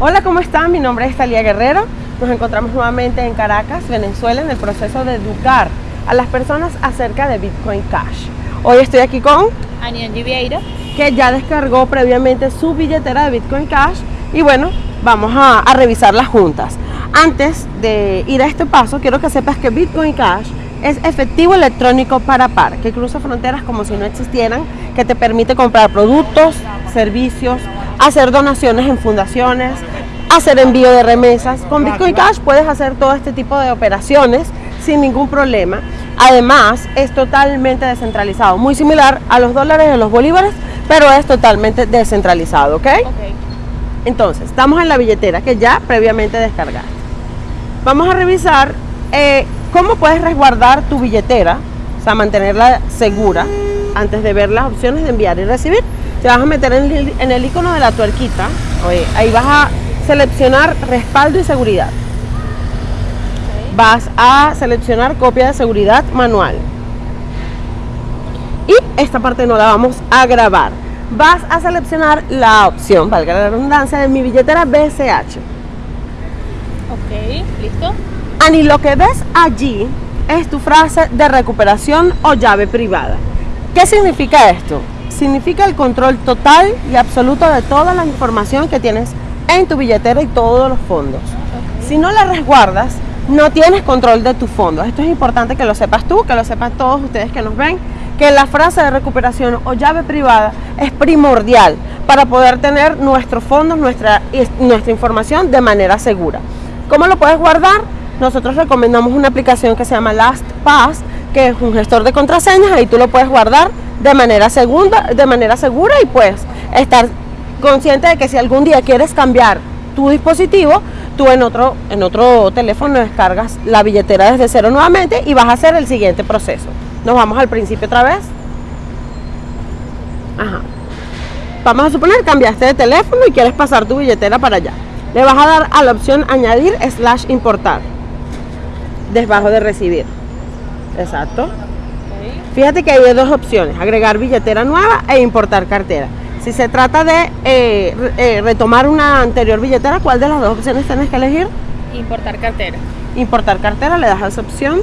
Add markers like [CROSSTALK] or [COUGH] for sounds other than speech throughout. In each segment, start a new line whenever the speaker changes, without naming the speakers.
Hola, ¿cómo están? Mi nombre es Talía Guerrero. Nos encontramos nuevamente en Caracas, Venezuela, en el proceso de educar a las personas acerca de Bitcoin Cash. Hoy estoy aquí con
Aniangi Vieira,
que ya descargó previamente su billetera de Bitcoin Cash y bueno, vamos a, a revisarlas juntas. Antes de ir a este paso, quiero que sepas que Bitcoin Cash es efectivo electrónico para par, que cruza fronteras como si no existieran, que te permite comprar productos, servicios, hacer donaciones en fundaciones, hacer envío de remesas. Con Bitcoin Cash puedes hacer todo este tipo de operaciones sin ningún problema. Además, es totalmente descentralizado, muy similar a los dólares y a los bolívares, pero es totalmente descentralizado, ¿ok?
Ok.
Entonces, estamos en la billetera que ya previamente descargaste. Vamos a revisar eh, cómo puedes resguardar tu billetera, o sea, mantenerla segura antes de ver las opciones de enviar y recibir. Te vas a meter en el, en el icono de la tuerquita, oye, ahí vas a seleccionar respaldo y seguridad. Vas a seleccionar copia de seguridad manual. Y esta parte no la vamos a grabar. Vas a seleccionar la opción, valga la redundancia, de mi billetera BCH.
Ok, listo.
Ani, lo que ves allí es tu frase de recuperación o llave privada. ¿Qué significa esto? Significa el control total y absoluto de toda la información que tienes en tu billetera y todos los fondos. Si no la resguardas, no tienes control de tus fondos. Esto es importante que lo sepas tú, que lo sepan todos ustedes que nos ven, que la frase de recuperación o llave privada es primordial para poder tener nuestros fondos, nuestra, nuestra información de manera segura. ¿Cómo lo puedes guardar? Nosotros recomendamos una aplicación que se llama LastPass, que es un gestor de contraseñas, ahí tú lo puedes guardar de manera, segunda, de manera segura y puedes estar consciente de que si algún día quieres cambiar tu dispositivo, tú en otro, en otro teléfono descargas la billetera desde cero nuevamente y vas a hacer el siguiente proceso. Nos vamos al principio otra vez. Ajá. Vamos a suponer cambiaste de teléfono y quieres pasar tu billetera para allá. Le vas a dar a la opción añadir slash importar. Debajo de recibir. Exacto. Fíjate que hay dos opciones, agregar billetera nueva e importar cartera. Si se trata de eh, eh, retomar una anterior billetera, ¿cuál de las dos opciones tienes que elegir?
Importar cartera.
Importar cartera, le das a esa opción.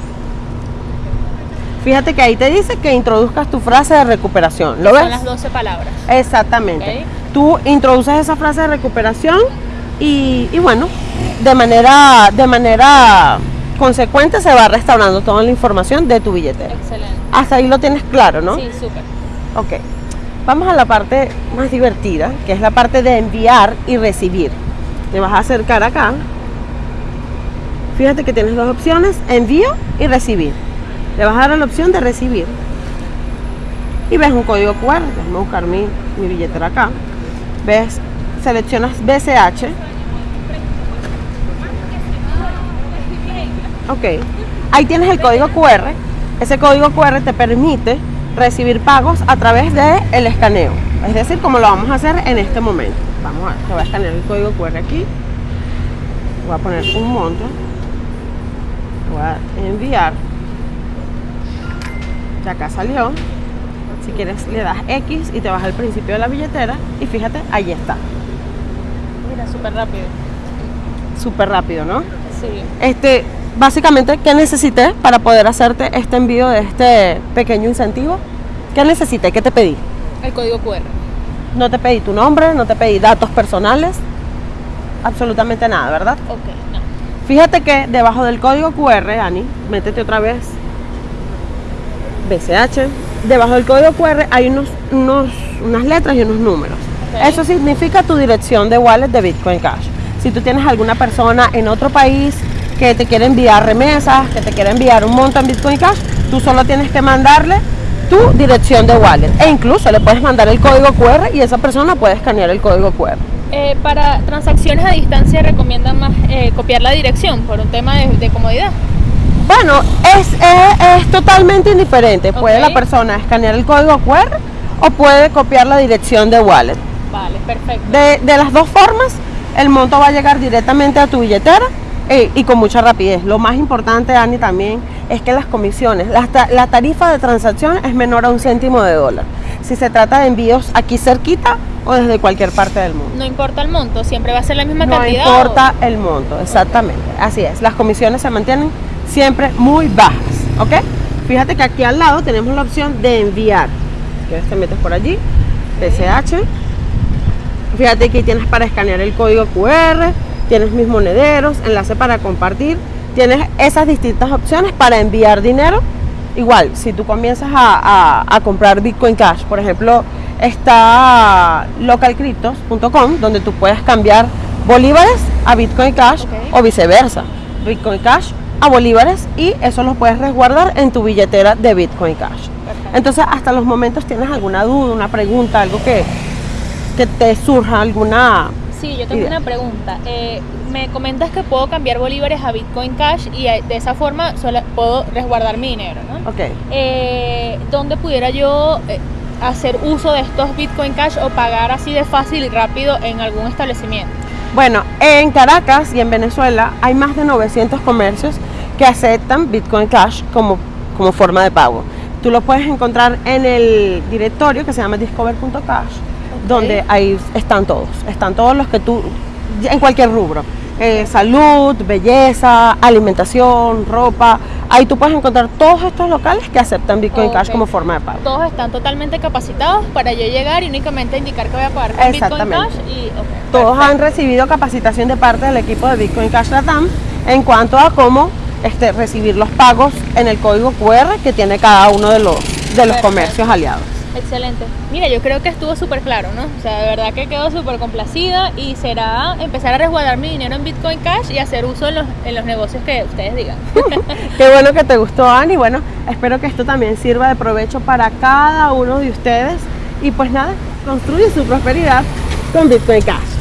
Fíjate que ahí te dice que introduzcas tu frase de recuperación. ¿Lo
Son
ves?
las 12 palabras.
Exactamente. Tú introduces esa frase de recuperación y, y bueno, de manera, de manera consecuente se va restaurando toda la información de tu billetera.
Excelente.
Hasta ahí lo tienes claro, ¿no?
Sí, súper.
Ok. Vamos a la parte más divertida, que es la parte de enviar y recibir. Te vas a acercar acá. Fíjate que tienes dos opciones, envío y recibir. Le vas a dar a la opción de recibir. Y ves un código QR, déjame buscar mi, mi billetera acá. Ves, seleccionas BCH. Ok. Ahí tienes el código QR. Ese código QR te permite recibir pagos a través del el escaneo. Es decir, como lo vamos a hacer en este momento. Vamos a ver, te voy a escanear el código QR aquí. Voy a poner un monto. Voy a enviar. Ya acá salió. Si quieres le das X y te vas al principio de la billetera y fíjate, ahí está.
Mira, súper rápido.
Súper rápido, ¿no?
Sí.
Este, básicamente, ¿qué necesité para poder hacerte este envío de este pequeño incentivo? ¿Qué necesité? ¿Qué te pedí?
El código QR.
No te pedí tu nombre, no te pedí datos personales, absolutamente nada, ¿verdad?
Ok, no.
Fíjate que debajo del código QR, Ani, métete otra vez, BCH, debajo del código QR hay unos, unos, unas letras y unos números. Eso significa tu dirección de wallet de Bitcoin Cash. Si tú tienes alguna persona en otro país que te quiere enviar remesas, que te quiere enviar un monto en Bitcoin Cash, tú solo tienes que mandarle tu dirección de wallet. E incluso le puedes mandar el código QR y esa persona puede escanear el código QR.
Eh, para transacciones a distancia recomiendan más eh, copiar la dirección por un tema de, de comodidad.
Bueno, es, es- es totalmente indiferente. Puede la persona escanear el código QR o puede copiar la dirección de wallet.
Vale, perfecto.
De, de las dos formas, el monto va a llegar directamente a tu billetera eh, y con mucha rapidez. Lo más importante, Ani, también es que las comisiones, la, ta- la tarifa de transacción es menor a un céntimo de dólar. si se trata de envíos aquí cerquita o desde cualquier parte del mundo.
No importa el monto, siempre va a ser la misma
No
cantidad.
importa el monto, exactamente. Así es, las comisiones se mantienen siempre muy bajas, ¿ok? Fíjate que aquí al lado tenemos la opción de enviar. Si quieres te metes por allí, PCH. Fíjate que tienes para escanear el código QR, tienes mis monederos, enlace para compartir, tienes esas distintas opciones para enviar dinero. Igual, si tú comienzas a, a- a comprar Bitcoin Cash, por ejemplo, está localcryptos.com, donde tú puedes cambiar bolívares a Bitcoin Cash
Ok.
o viceversa. Bitcoin Cash a bolívares y eso lo puedes resguardar en tu billetera de Bitcoin Cash.
Perfecto.
Entonces, hasta los momentos tienes alguna duda, una pregunta, algo que, que te surja, alguna...
Sí, yo tengo una pregunta. Eh, me comentas que puedo cambiar bolívares a Bitcoin Cash y eh, de esa forma sola- puedo resguardar mi dinero, ¿no?
Ok.
Eh, ¿Dónde pudiera yo eh, hacer uso de estos Bitcoin Cash o pagar así de fácil y rápido en algún establecimiento?
Bueno, en Caracas y en Venezuela hay más de 900 comercios que aceptan Bitcoin Cash como, como forma de pago. Tú lo puedes encontrar en el directorio que se llama discover.cash, donde ahí están todos. Están todos los que tú, en cualquier rubro. Eh, salud, belleza, alimentación, ropa. Ahí tú puedes encontrar todos estos locales que aceptan Bitcoin Cash como forma de pago.
Todos están totalmente capacitados para yo llegar y únicamente indicar que voy a pagar con Bitcoin. Cash y
Todos
perfecto.
han recibido capacitación de parte del equipo de Bitcoin Cash Latam en cuanto a cómo este, recibir los pagos en el código QR que tiene cada uno de los, de los
Perfecto.
comercios aliados.
Excelente. Mira, yo creo que estuvo súper claro, ¿no? O sea, de verdad que quedo súper complacida y será empezar a resguardar mi dinero en Bitcoin Cash y hacer uso en los, en los negocios que ustedes digan. [LAUGHS]
Qué bueno que te gustó, Ani. Bueno, espero que esto también sirva de provecho para cada uno de ustedes. Y pues nada, construye su prosperidad con Bitcoin Cash.